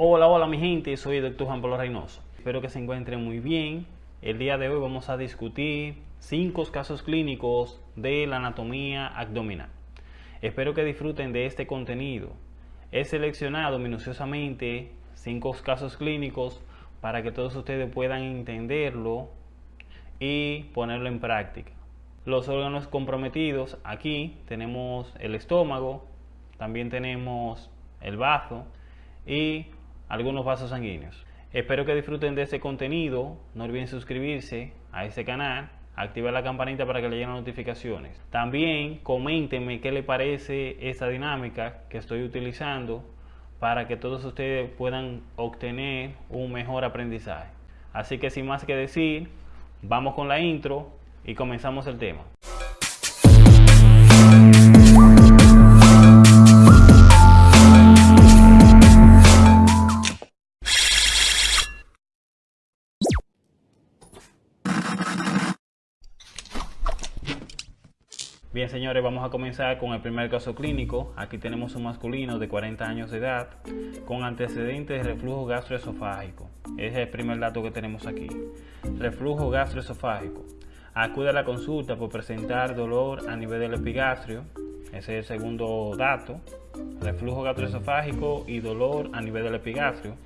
Hola, hola mi gente, soy el doctor Juan Pablo Reynoso. Espero que se encuentren muy bien. El día de hoy vamos a discutir cinco casos clínicos de la anatomía abdominal. Espero que disfruten de este contenido. He seleccionado minuciosamente cinco casos clínicos para que todos ustedes puedan entenderlo y ponerlo en práctica. Los órganos comprometidos, aquí tenemos el estómago, también tenemos el bazo y algunos vasos sanguíneos. Espero que disfruten de este contenido. No olviden suscribirse a este canal, activar la campanita para que le lleguen notificaciones. También coméntenme qué les parece esta dinámica que estoy utilizando para que todos ustedes puedan obtener un mejor aprendizaje. Así que sin más que decir, vamos con la intro y comenzamos el tema. Bien señores, vamos a comenzar con el primer caso clínico. Aquí tenemos un masculino de 40 años de edad con antecedentes de reflujo gastroesofágico. Ese es el primer dato que tenemos aquí. Reflujo gastroesofágico. Acude a la consulta por presentar dolor a nivel del epigastrio. Ese es el segundo dato. Reflujo gastroesofágico y dolor a nivel del epigastrio.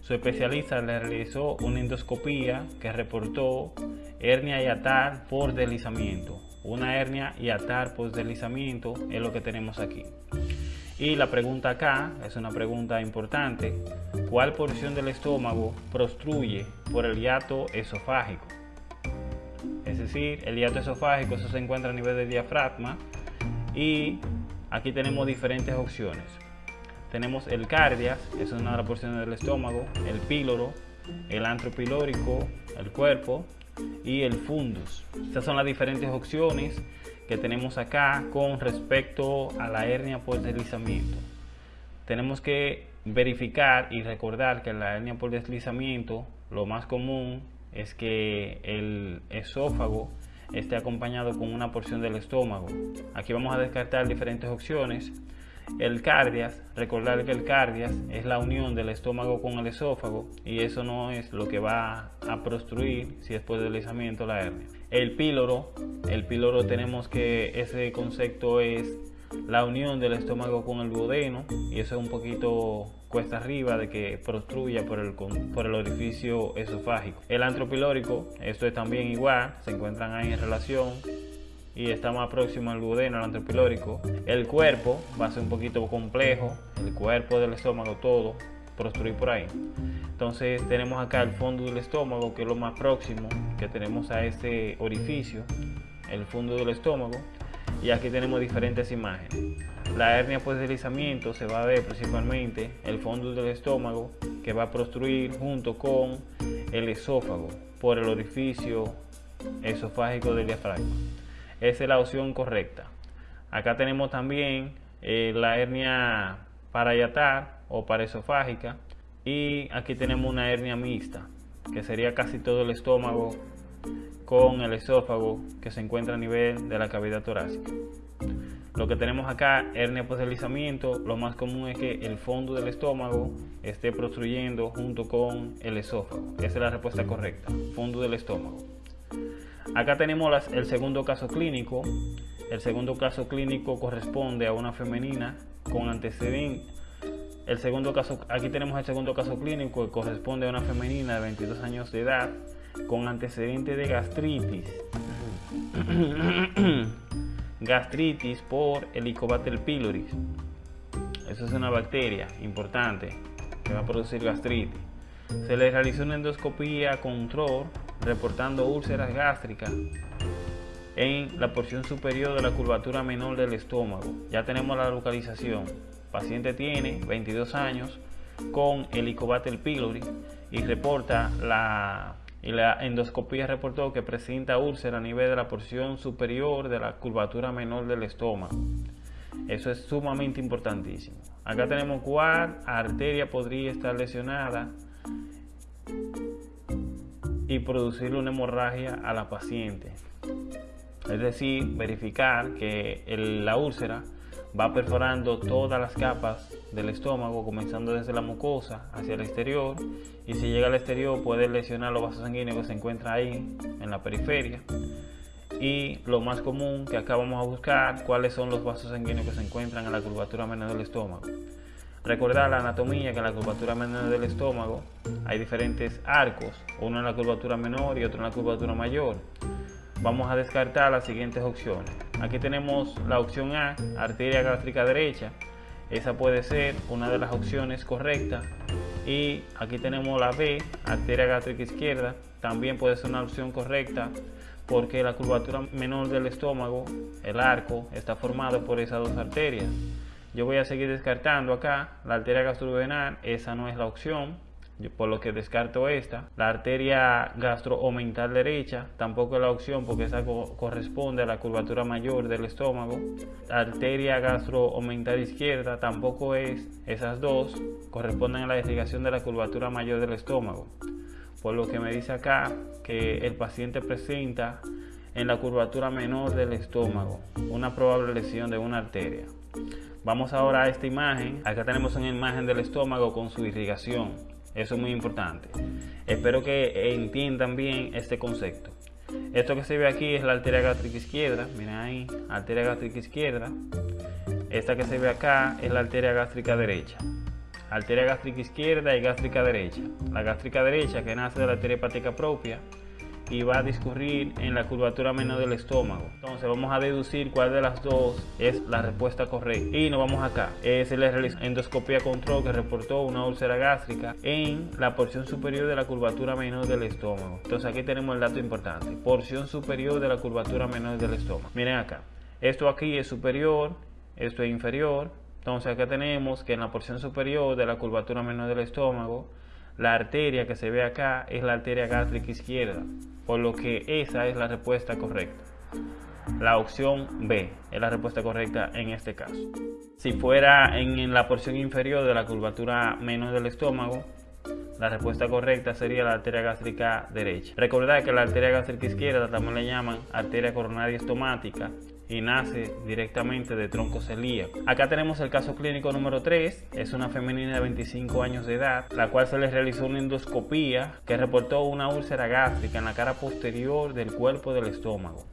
Su especialista le realizó una endoscopía que reportó hernia y atar por deslizamiento una hernia y atar post deslizamiento es lo que tenemos aquí. Y la pregunta acá es una pregunta importante. ¿Cuál porción del estómago prostruye por el hiato esofágico? Es decir, el hiato esofágico eso se encuentra a nivel de diafragma y aquí tenemos diferentes opciones. Tenemos el cardias, es una de las porciones del estómago, el píloro, el antropilórico, el cuerpo, y el fundus. Estas son las diferentes opciones que tenemos acá con respecto a la hernia por deslizamiento. Tenemos que verificar y recordar que la hernia por deslizamiento lo más común es que el esófago esté acompañado con una porción del estómago. Aquí vamos a descartar diferentes opciones el cardias, recordar que el cardias es la unión del estómago con el esófago y eso no es lo que va a prostruir si después del deslizamiento la hernia. El píloro, el píloro tenemos que ese concepto es la unión del estómago con el duodeno y eso es un poquito cuesta arriba de que prostruya por el, por el orificio esofágico. El antropilórico, esto es también igual, se encuentran ahí en relación y está más próximo al duodeno, al antropilórico. El cuerpo va a ser un poquito complejo, el cuerpo del estómago todo, construir por ahí. Entonces tenemos acá el fondo del estómago, que es lo más próximo que tenemos a este orificio, el fondo del estómago. Y aquí tenemos diferentes imágenes. La hernia por deslizamiento se va a ver principalmente el fondo del estómago que va a construir junto con el esófago por el orificio esofágico del diafragma. Esa es la opción correcta. Acá tenemos también eh, la hernia parayatar o paraesofágica y aquí tenemos una hernia mixta que sería casi todo el estómago con el esófago que se encuentra a nivel de la cavidad torácica. Lo que tenemos acá, hernia por deslizamiento, lo más común es que el fondo del estómago esté prostruyendo junto con el esófago. Esa es la respuesta correcta, fondo del estómago. Acá tenemos el segundo caso clínico. El segundo caso clínico corresponde a una femenina con antecedentes. El segundo caso, aquí tenemos el segundo caso clínico que corresponde a una femenina de 22 años de edad con antecedente de gastritis. gastritis por Helicobacter pylori. Eso es una bacteria importante que va a producir gastritis. Se le realizó una endoscopía control reportando úlceras gástricas en la porción superior de la curvatura menor del estómago. Ya tenemos la localización. Paciente tiene 22 años con Helicobacter pylori y reporta la y endoscopía reportó que presenta úlcera a nivel de la porción superior de la curvatura menor del estómago. Eso es sumamente importantísimo. Acá tenemos cuál arteria podría estar lesionada y producirle una hemorragia a la paciente. Es decir, verificar que la úlcera va perforando todas las capas del estómago, comenzando desde la mucosa hacia el exterior. Y si llega al exterior puede lesionar los vasos sanguíneos que se encuentran ahí en la periferia. Y lo más común que acá vamos a buscar, cuáles son los vasos sanguíneos que se encuentran en la curvatura menor del estómago. Recordar la anatomía que en la curvatura menor del estómago hay diferentes arcos, uno en la curvatura menor y otro en la curvatura mayor. Vamos a descartar las siguientes opciones. Aquí tenemos la opción A, arteria gástrica derecha. Esa puede ser una de las opciones correctas. Y aquí tenemos la B, arteria gástrica izquierda. También puede ser una opción correcta porque la curvatura menor del estómago, el arco, está formado por esas dos arterias. Yo voy a seguir descartando acá la arteria gastroduodenal, esa no es la opción, por lo que descarto esta. La arteria gastroomental derecha tampoco es la opción porque esa corresponde a la curvatura mayor del estómago. La arteria gastroomental izquierda tampoco es, esas dos corresponden a la irrigación de la curvatura mayor del estómago. Por lo que me dice acá que el paciente presenta en la curvatura menor del estómago una probable lesión de una arteria. Vamos ahora a esta imagen. Acá tenemos una imagen del estómago con su irrigación. Eso es muy importante. Espero que entiendan bien este concepto. Esto que se ve aquí es la arteria gástrica izquierda. Miren ahí, arteria gástrica izquierda. Esta que se ve acá es la arteria gástrica derecha. Arteria gástrica izquierda y gástrica derecha. La gástrica derecha que nace de la arteria hepática propia y va a discurrir en la curvatura menor del estómago. Entonces vamos a deducir cuál de las dos es la respuesta correcta. Y nos vamos acá. Se le realizó endoscopia control que reportó una úlcera gástrica en la porción superior de la curvatura menor del estómago. Entonces aquí tenemos el dato importante. Porción superior de la curvatura menor del estómago. Miren acá. Esto aquí es superior, esto es inferior. Entonces acá tenemos que en la porción superior de la curvatura menor del estómago la arteria que se ve acá es la arteria gástrica izquierda, por lo que esa es la respuesta correcta. La opción B es la respuesta correcta en este caso. Si fuera en, la porción inferior de la curvatura menor del estómago, la respuesta correcta sería la arteria gástrica derecha. Recordad que la arteria gástrica izquierda también le llaman arteria coronaria estomática y nace directamente de tronco celíaco. Acá tenemos el caso clínico número 3, es una femenina de 25 años de edad, la cual se le realizó una endoscopía que reportó una úlcera gástrica en la cara posterior del cuerpo del estómago.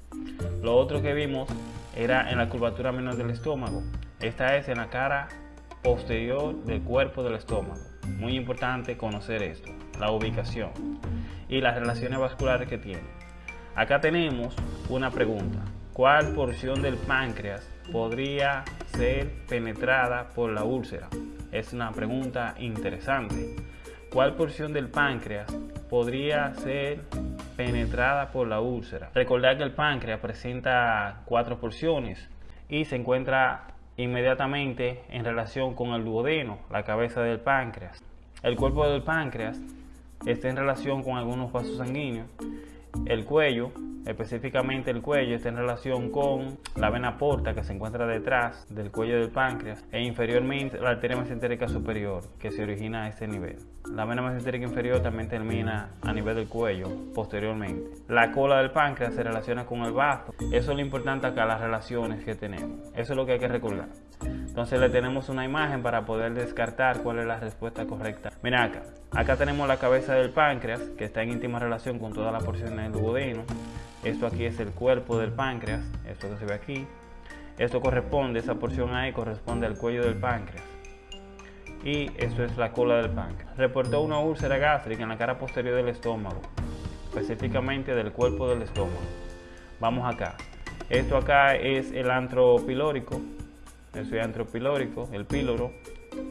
Lo otro que vimos era en la curvatura menor del estómago, esta es en la cara posterior del cuerpo del estómago. Muy importante conocer esto, la ubicación y las relaciones vasculares que tiene. Acá tenemos una pregunta. ¿Cuál porción del páncreas podría ser penetrada por la úlcera? Es una pregunta interesante. ¿Cuál porción del páncreas podría ser penetrada por la úlcera? Recordar que el páncreas presenta cuatro porciones y se encuentra inmediatamente en relación con el duodeno, la cabeza del páncreas. El cuerpo del páncreas está en relación con algunos vasos sanguíneos. El cuello específicamente el cuello está en relación con la vena porta que se encuentra detrás del cuello del páncreas e inferiormente la arteria mesentérica superior que se origina a este nivel. La vena mesentérica inferior también termina a nivel del cuello posteriormente. La cola del páncreas se relaciona con el bazo. Eso es lo importante acá, las relaciones que tenemos. Eso es lo que hay que recordar. Entonces le tenemos una imagen para poder descartar cuál es la respuesta correcta. Mira acá. Acá tenemos la cabeza del páncreas que está en íntima relación con toda la porción del duodeno. Esto aquí es el cuerpo del páncreas, esto que se ve aquí. Esto corresponde, esa porción ahí corresponde al cuello del páncreas. Y esto es la cola del páncreas. Reportó una úlcera gástrica en la cara posterior del estómago, específicamente del cuerpo del estómago. Vamos acá. Esto acá es el antro pilórico. Esto es antro pilórico, el píloro,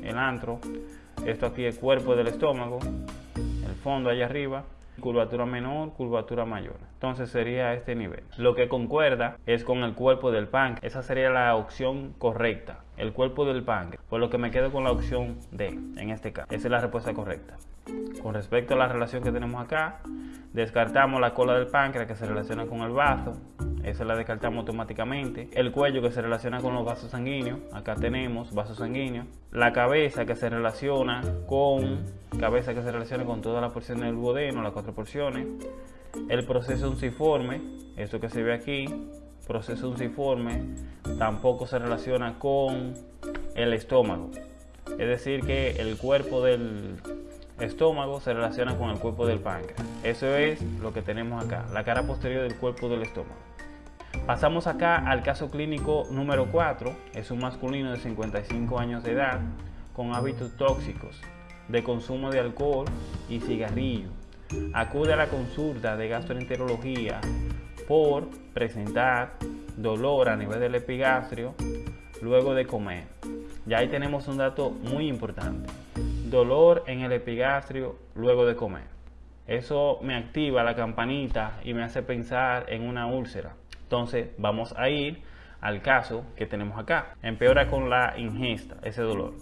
el antro. Esto aquí es el cuerpo del estómago, el fondo allá arriba curvatura menor, curvatura mayor. Entonces sería este nivel. Lo que concuerda es con el cuerpo del páncreas. Esa sería la opción correcta, el cuerpo del páncreas. Por lo que me quedo con la opción D en este caso. Esa es la respuesta correcta. Con respecto a la relación que tenemos acá, descartamos la cola del páncreas que se relaciona con el vaso. Esa la descartamos automáticamente. El cuello que se relaciona con los vasos sanguíneos. Acá tenemos vasos sanguíneos. La cabeza que se relaciona con cabeza que se relaciona con todas las porciones del duodeno, las cuatro porciones. El proceso unciforme, esto que se ve aquí, proceso unciforme tampoco se relaciona con el estómago. Es decir, que el cuerpo del estómago se relaciona con el cuerpo del páncreas. Eso es lo que tenemos acá, la cara posterior del cuerpo del estómago. Pasamos acá al caso clínico número 4. Es un masculino de 55 años de edad con hábitos tóxicos de consumo de alcohol y cigarrillo. Acude a la consulta de gastroenterología por presentar dolor a nivel del epigastrio luego de comer. Ya ahí tenemos un dato muy importante. Dolor en el epigastrio luego de comer. Eso me activa la campanita y me hace pensar en una úlcera. Entonces vamos a ir al caso que tenemos acá. Empeora con la ingesta, ese dolor.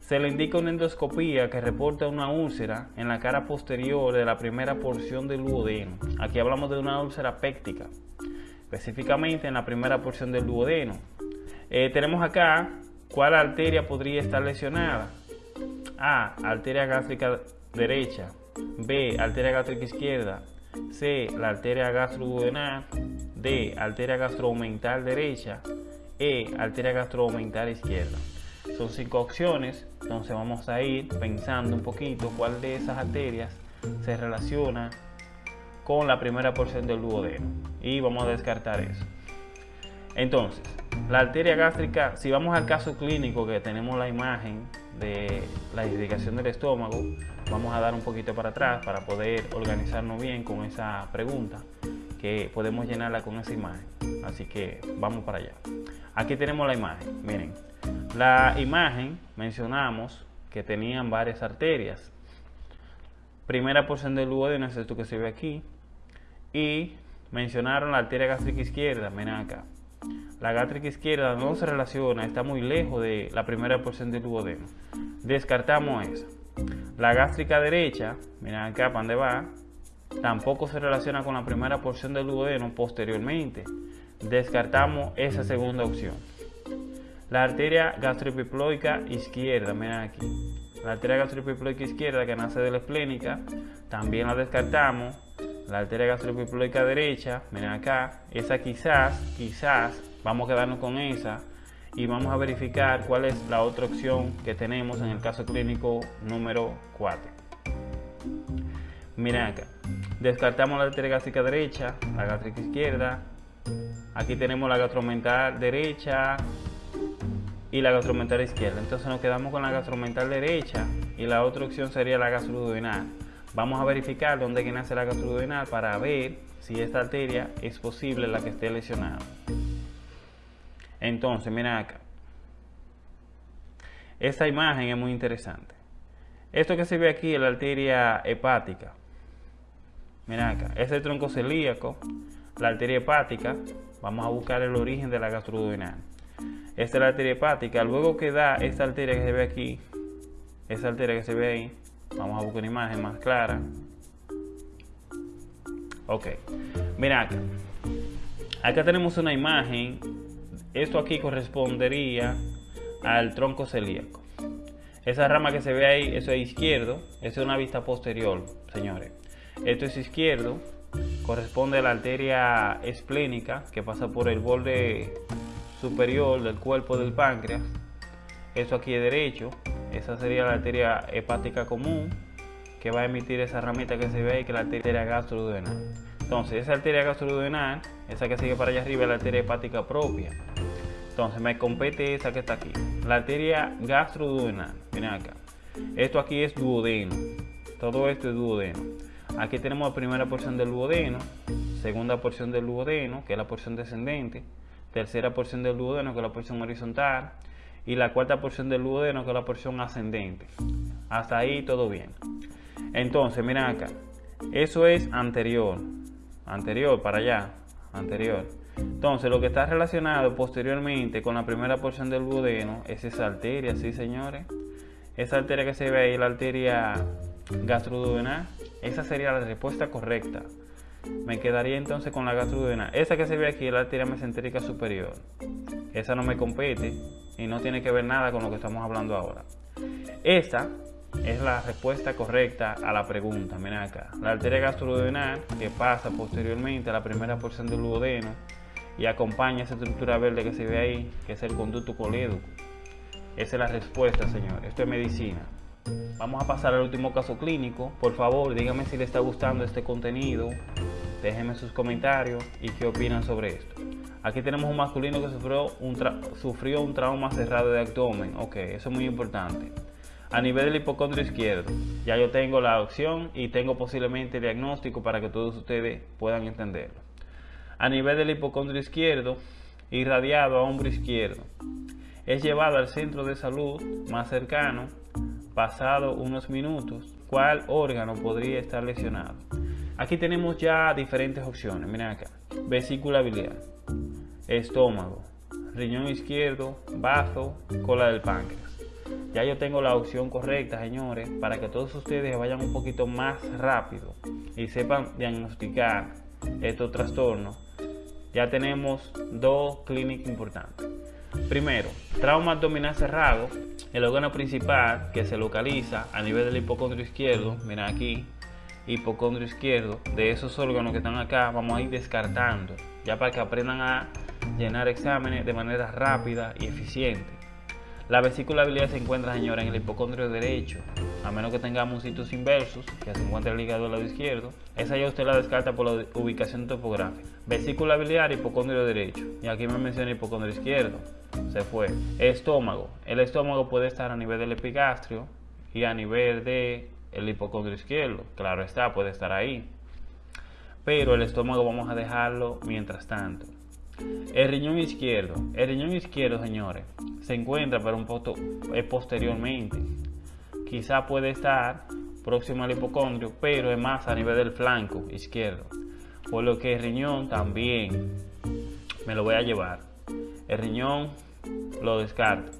Se le indica una endoscopía que reporta una úlcera en la cara posterior de la primera porción del duodeno. Aquí hablamos de una úlcera péctica, específicamente en la primera porción del duodeno. Eh, tenemos acá cuál arteria podría estar lesionada. A. Arteria gástrica derecha. B. Arteria gástrica izquierda. C. La arteria gastroduodenal. D. Arteria gastromental derecha. E. Arteria gastromental izquierda. Son cinco opciones, entonces vamos a ir pensando un poquito cuál de esas arterias se relaciona con la primera porción del duodeno y vamos a descartar eso. Entonces, la arteria gástrica, si vamos al caso clínico que tenemos la imagen de la irrigación del estómago, vamos a dar un poquito para atrás para poder organizarnos bien con esa pregunta que podemos llenarla con esa imagen. Así que vamos para allá. Aquí tenemos la imagen, miren. La imagen mencionamos que tenían varias arterias. Primera porción del duodeno es esto que se ve aquí. Y mencionaron la arteria gástrica izquierda, miren acá. La gástrica izquierda no se relaciona, está muy lejos de la primera porción del duodeno. Descartamos esa. La gástrica derecha, miren acá para dónde va, tampoco se relaciona con la primera porción del duodeno posteriormente. Descartamos esa segunda opción. La arteria gastroepiploica izquierda, miren aquí. La arteria gastroepiploica izquierda que nace de la esplénica, también la descartamos. La arteria gastroepiploica derecha, miren acá. Esa quizás, quizás, vamos a quedarnos con esa y vamos a verificar cuál es la otra opción que tenemos en el caso clínico número 4. Miren acá. Descartamos la arteria gástrica derecha, la gástrica izquierda. Aquí tenemos la gastromental derecha, y la gastromental izquierda. Entonces nos quedamos con la gastromental derecha y la otra opción sería la gastroduodenal. Vamos a verificar dónde nace la gastroduodenal para ver si esta arteria es posible la que esté lesionada. Entonces, mira acá. Esta imagen es muy interesante. Esto que se ve aquí es la arteria hepática. Mira acá, es el tronco celíaco, la arteria hepática. Vamos a buscar el origen de la gastroduodenal. Esta es la arteria hepática. Luego que da esta arteria que se ve aquí, esta arteria que se ve ahí, vamos a buscar una imagen más clara. Ok, mira acá. Acá tenemos una imagen. Esto aquí correspondería al tronco celíaco. Esa rama que se ve ahí, eso es izquierdo, es una vista posterior, señores. Esto es izquierdo, corresponde a la arteria esplénica que pasa por el borde superior del cuerpo del páncreas. Eso aquí es derecho. Esa sería la arteria hepática común que va a emitir esa ramita que se ve ahí, que es la arteria gastroduodenal. Entonces, esa arteria gastroduodenal, esa que sigue para allá arriba, es la arteria hepática propia. Entonces, me compete esa que está aquí. La arteria gastroduodenal. Miren acá. Esto aquí es duodeno. Todo esto es duodeno. Aquí tenemos la primera porción del duodeno, segunda porción del duodeno, que es la porción descendente, tercera porción del duodeno, que es la porción horizontal, y la cuarta porción del duodeno, que es la porción ascendente. Hasta ahí todo bien. Entonces, miren acá. Eso es anterior. Anterior, para allá. Anterior. Entonces, lo que está relacionado posteriormente con la primera porción del duodeno es esa arteria, ¿sí, señores? Esa arteria que se ve ahí, la arteria gastroduodenal, esa sería la respuesta correcta. Me quedaría entonces con la gastroduodenal. Esa que se ve aquí es la arteria mesentérica superior. Esa no me compete y no tiene que ver nada con lo que estamos hablando ahora. Esta es la respuesta correcta a la pregunta. Miren acá. La arteria gastroduodenal que pasa posteriormente a la primera porción del duodeno y acompaña esa estructura verde que se ve ahí, que es el conducto colédoco. Esa es la respuesta, señor. Esto es medicina. Vamos a pasar al último caso clínico. Por favor, díganme si les está gustando este contenido. Déjenme sus comentarios y qué opinan sobre esto. Aquí tenemos un masculino que sufrió un, sufrió un trauma cerrado de abdomen. Ok, eso es muy importante. A nivel del hipocondrio izquierdo, ya yo tengo la opción y tengo posiblemente el diagnóstico para que todos ustedes puedan entenderlo. A nivel del hipocondrio izquierdo, irradiado a hombro izquierdo, es llevado al centro de salud más cercano, pasado unos minutos, cuál órgano podría estar lesionado. Aquí tenemos ya diferentes opciones, miren acá, vesícula biliar, estómago, riñón izquierdo, bazo, cola del páncreas. Ya yo tengo la opción correcta, señores, para que todos ustedes vayan un poquito más rápido y sepan diagnosticar estos trastornos. Ya tenemos dos clínicas importantes. Primero, trauma abdominal cerrado, el órgano principal que se localiza a nivel del hipocondrio izquierdo, mira aquí, hipocondrio izquierdo, de esos órganos que están acá, vamos a ir descartando, ya para que aprendan a llenar exámenes de manera rápida y eficiente. La vesícula biliar se encuentra, señora, en el hipocondrio derecho, a menos que tengamos sitios inversos, que se encuentre ligado al lado izquierdo. Esa ya usted la descarta por la ubicación topográfica. Vesícula biliar, hipocondrio derecho. Y aquí me menciona hipocondrio izquierdo. Se fue. Estómago. El estómago puede estar a nivel del epigastrio y a nivel del el hipocondrio izquierdo. Claro está, puede estar ahí. Pero el estómago vamos a dejarlo mientras tanto. El riñón izquierdo. El riñón izquierdo, señores, se encuentra pero un poco posteriormente. Quizá puede estar próximo al hipocondrio, pero es más a nivel del flanco izquierdo. Por lo que el riñón también me lo voy a llevar. El riñón lo descarto.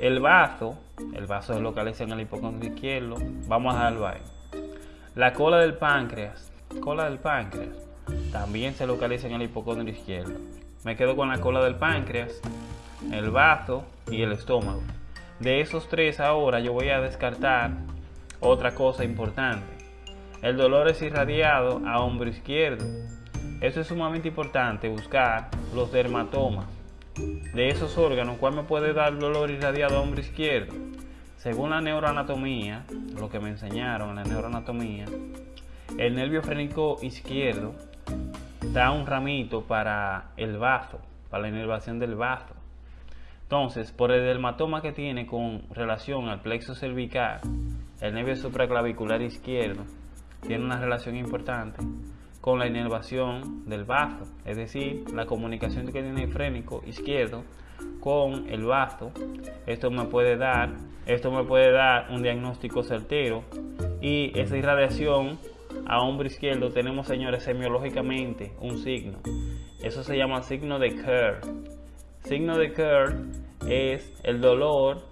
El vaso, el vaso se localiza en el hipocondrio izquierdo, vamos a dejarlo ahí. La cola del páncreas, cola del páncreas, también se localiza en el hipocondrio izquierdo. Me quedo con la cola del páncreas, el bazo y el estómago. De esos tres ahora yo voy a descartar otra cosa importante. El dolor es irradiado a hombro izquierdo. Eso es sumamente importante, buscar los dermatomas. De esos órganos, ¿cuál me puede dar dolor irradiado a hombro izquierdo? Según la neuroanatomía, lo que me enseñaron en la neuroanatomía, el nervio frénico izquierdo da un ramito para el bazo, para la inervación del bazo. Entonces, por el dermatoma que tiene con relación al plexo cervical, el nervio supraclavicular izquierdo tiene una relación importante con la inervación del bazo, es decir, la comunicación que tiene el frénico izquierdo con el bazo. Esto me puede dar, esto me puede dar un diagnóstico certero y esa irradiación a hombro izquierdo tenemos, señores, semiológicamente un signo. Eso se llama signo de Kerr. Signo de Kerr es el dolor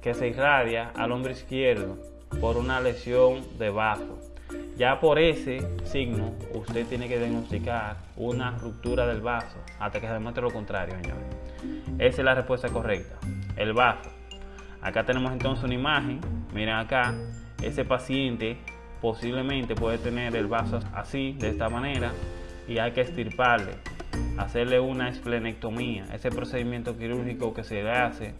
que se irradia al hombro izquierdo por una lesión de bazo. Ya por ese signo, usted tiene que diagnosticar una ruptura del vaso hasta que se demuestre lo contrario, señores. Esa es la respuesta correcta. El vaso. Acá tenemos entonces una imagen. Miren acá, ese paciente posiblemente puede tener el vaso así, de esta manera, y hay que estirparle, hacerle una esplenectomía, ese procedimiento quirúrgico que se le hace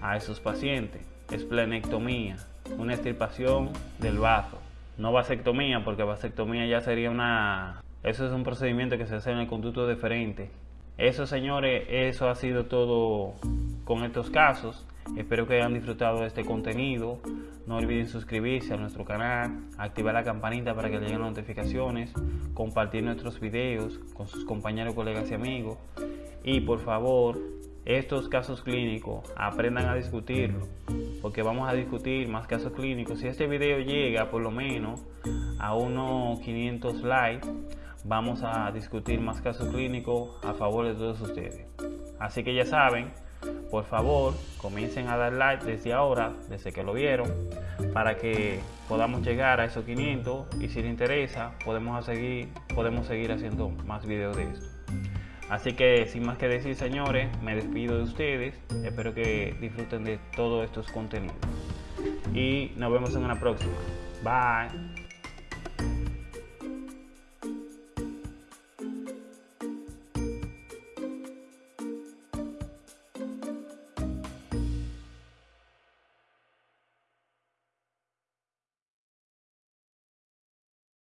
a esos pacientes, esplenectomía, una extirpación del vaso, no vasectomía, porque vasectomía ya sería una, eso es un procedimiento que se hace en el conducto deferente. Eso señores, eso ha sido todo con estos casos. Espero que hayan disfrutado de este contenido. No olviden suscribirse a nuestro canal, activar la campanita para que les lleguen notificaciones, compartir nuestros videos con sus compañeros, colegas y amigos. Y por favor, estos casos clínicos aprendan a discutirlo, porque vamos a discutir más casos clínicos. Si este video llega por lo menos a unos 500 likes, vamos a discutir más casos clínicos a favor de todos ustedes. Así que ya saben, por favor comiencen a dar like desde ahora, desde que lo vieron, para que podamos llegar a esos 500 y si les interesa podemos seguir, podemos seguir haciendo más videos de esto. Así que sin más que decir señores, me despido de ustedes, espero que disfruten de todos estos contenidos y nos vemos en una próxima. Bye.